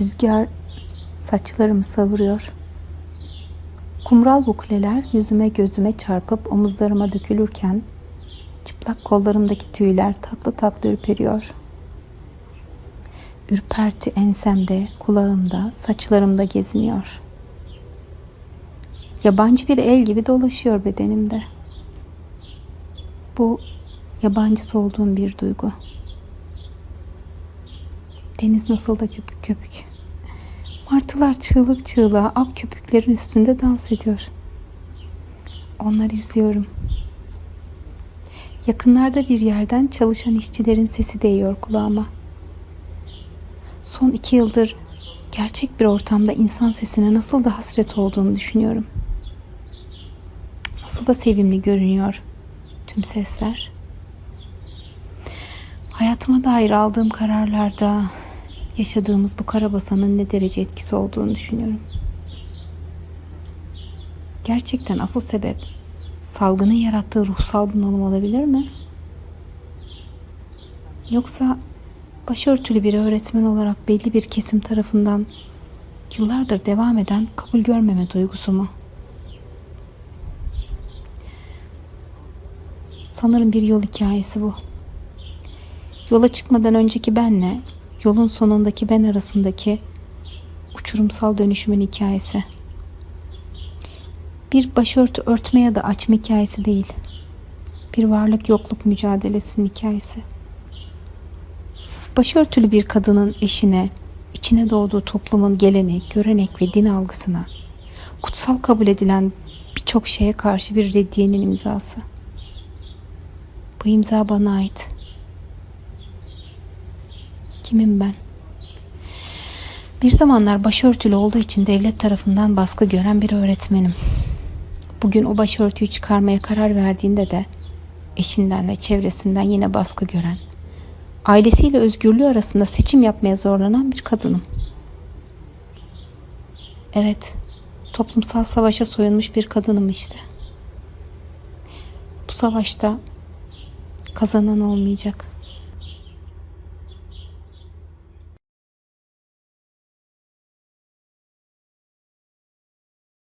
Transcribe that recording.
Rüzgar saçlarımı savuruyor. Kumral bukleler yüzüme gözüme çarpıp omuzlarıma dökülürken çıplak kollarımdaki tüyler tatlı tatlı ürperiyor. Ürperti ensemde, kulağımda, saçlarımda geziniyor. Yabancı bir el gibi dolaşıyor bedenimde. Bu yabancısı olduğum bir duygu. Deniz nasıl da köpük köpük. Martılar çığlık çığlığa ak köpüklerin üstünde dans ediyor. Onları izliyorum. Yakınlarda bir yerden çalışan işçilerin sesi değiyor kulağıma. Son iki yıldır gerçek bir ortamda insan sesine nasıl da hasret olduğunu düşünüyorum. Nasıl da sevimli görünüyor tüm sesler. Hayatıma dair aldığım kararlarda yaşadığımız bu karabasanın ne derece etkisi olduğunu düşünüyorum. Gerçekten asıl sebep salgının yarattığı ruhsal bunalım olabilir mi? Yoksa başörtülü bir öğretmen olarak belli bir kesim tarafından yıllardır devam eden kabul görmeme duygusu mu? Sanırım bir yol hikayesi bu. Yola çıkmadan önceki benle yolun sonundaki ben arasındaki uçurumsal dönüşümün hikayesi. Bir başörtü örtme ya da açma hikayesi değil. Bir varlık yokluk mücadelesinin hikayesi. Başörtülü bir kadının eşine, içine doğduğu toplumun gelenek, görenek ve din algısına, kutsal kabul edilen birçok şeye karşı bir reddiyenin imzası. Bu imza bana ait. Kimim ben? Bir zamanlar başörtülü olduğu için devlet tarafından baskı gören bir öğretmenim. Bugün o başörtüyü çıkarmaya karar verdiğinde de eşinden ve çevresinden yine baskı gören, ailesiyle özgürlüğü arasında seçim yapmaya zorlanan bir kadınım. Evet, toplumsal savaşa soyunmuş bir kadınım işte. Bu savaşta kazanan olmayacak.